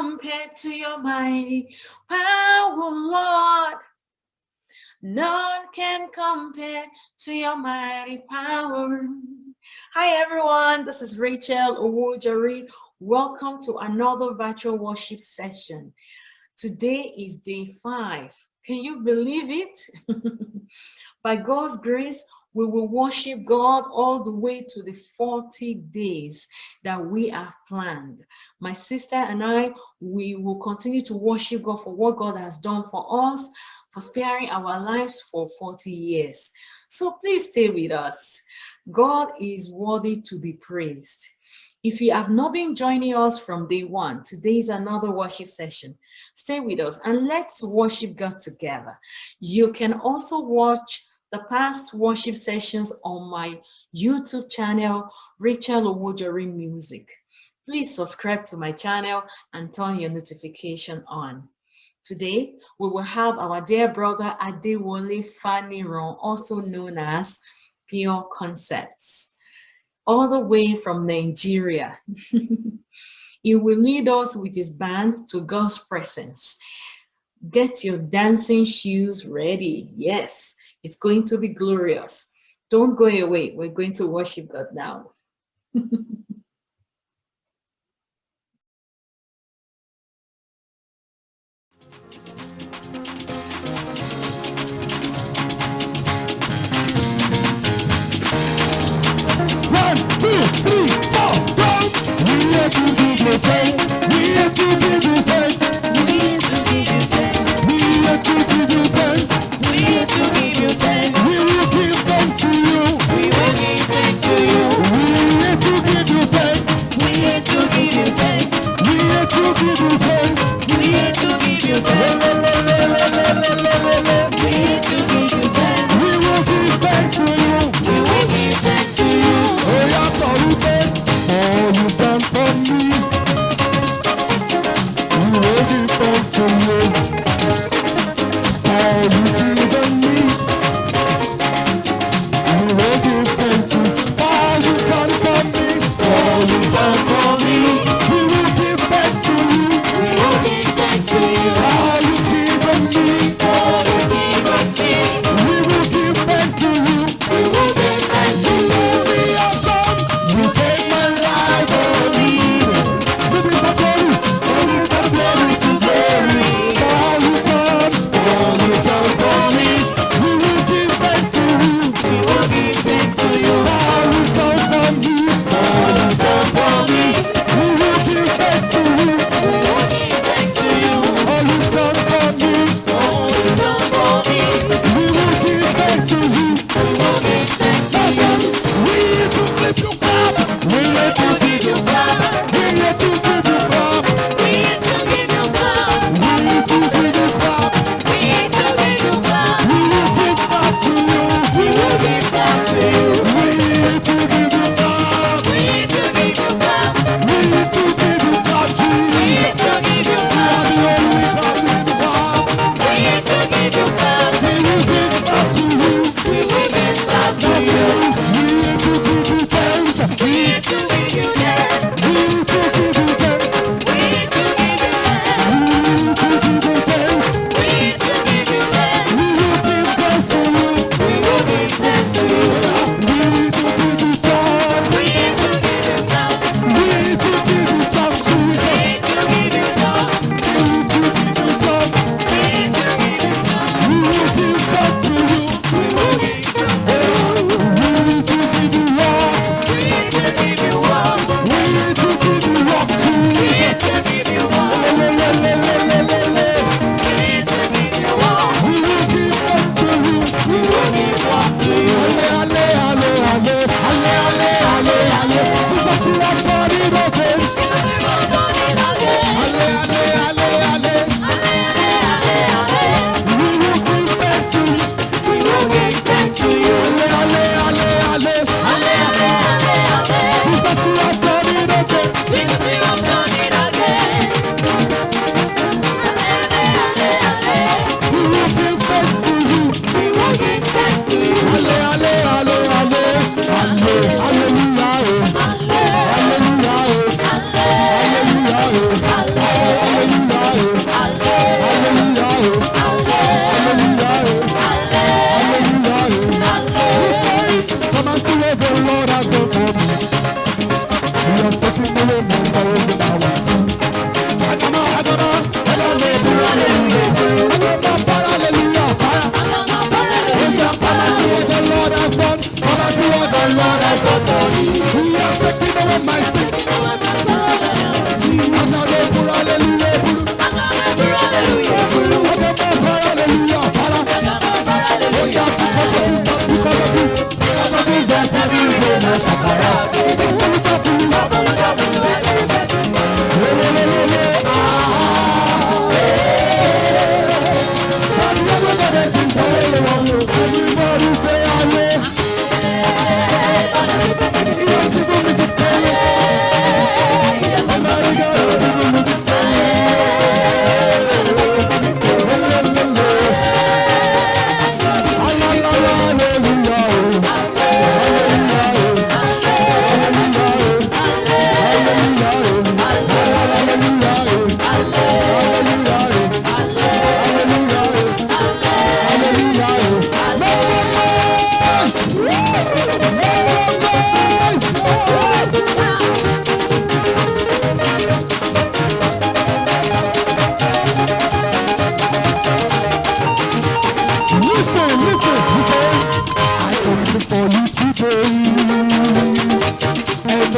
Who can compare to your mighty power, Lord? None can compare to your mighty power. Hi everyone, this is Rachel Owojori. Welcome to another virtual worship session. Today is day five. Can you believe it? By God's grace, we will worship God all the way to the 40 days that we have planned. My sister and I, we will continue to worship God for what God has done for us, for sparing our lives for 40 years. So please stay with us. God is worthy to be praised. If you have not been joining us from day one, today is another worship session. Stay with us and let's worship God together. You can also watch the past worship sessions on my YouTube channel, Rachel Owojori Music. Please subscribe to my channel and turn your notification on. Today, we will have our dear brother Adewale Faniron, also known as Pure Concepts, all the way from Nigeria. he will lead us with his band to God's presence. Get your dancing shoes ready. Yes, it's going to be glorious. Don't go away. We're going to worship God now. To give you We will be to you we never give thanks. To be to you. We are to give you thanks.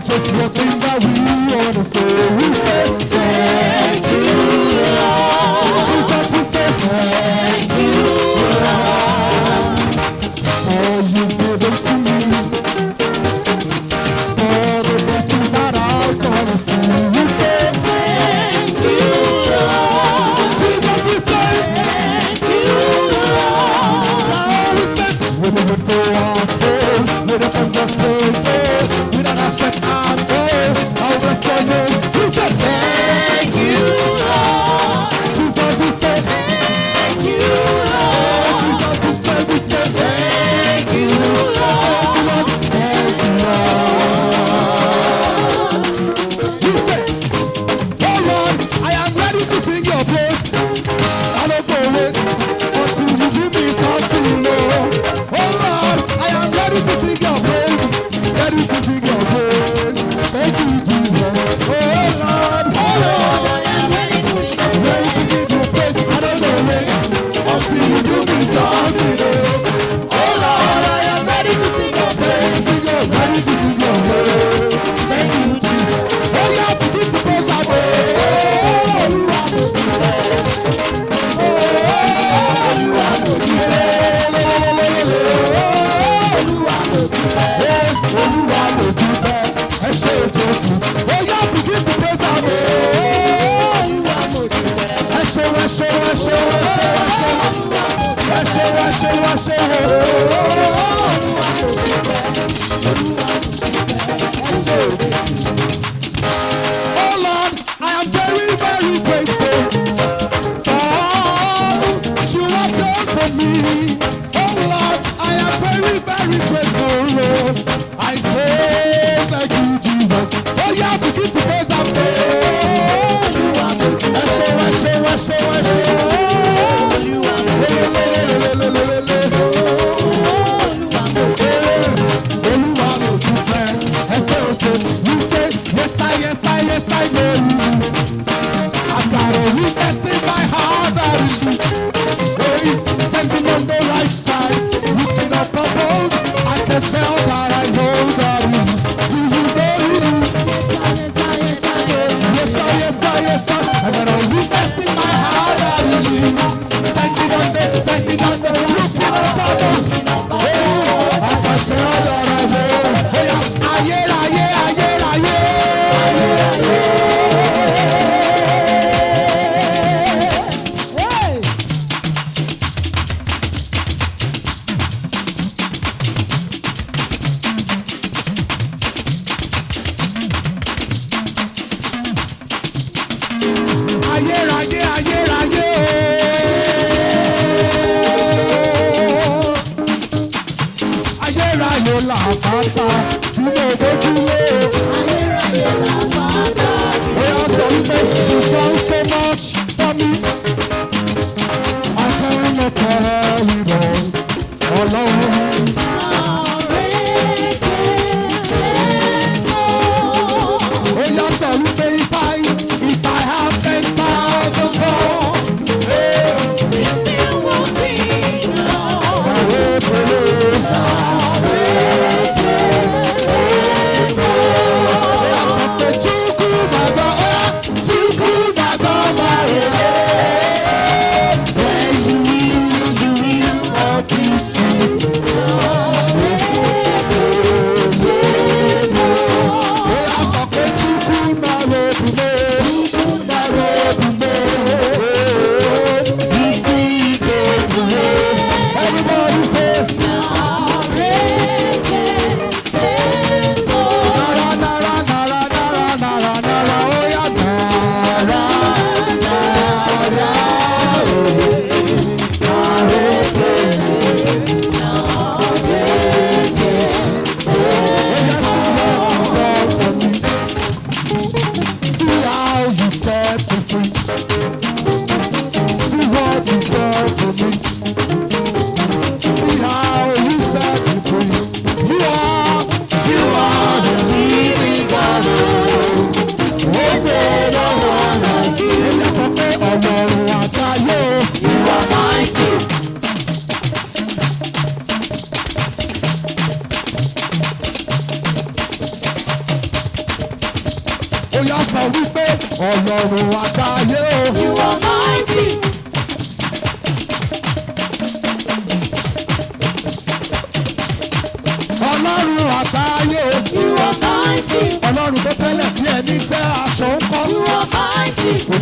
Just one thing that we wanna say. We say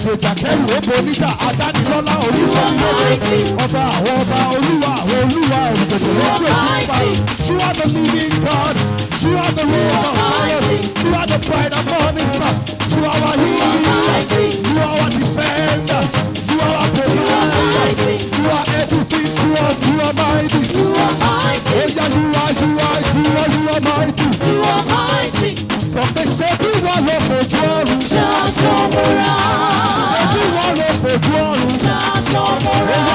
ìgbèjà kẹrù ó bo adánilọ́lá olúwa ìlú ọba àwọn ọba olúwa àwọn olúwa ìgbèjà lójú òkúta you are the living God you are the real God you are the bright and morning star you are our healer. no more.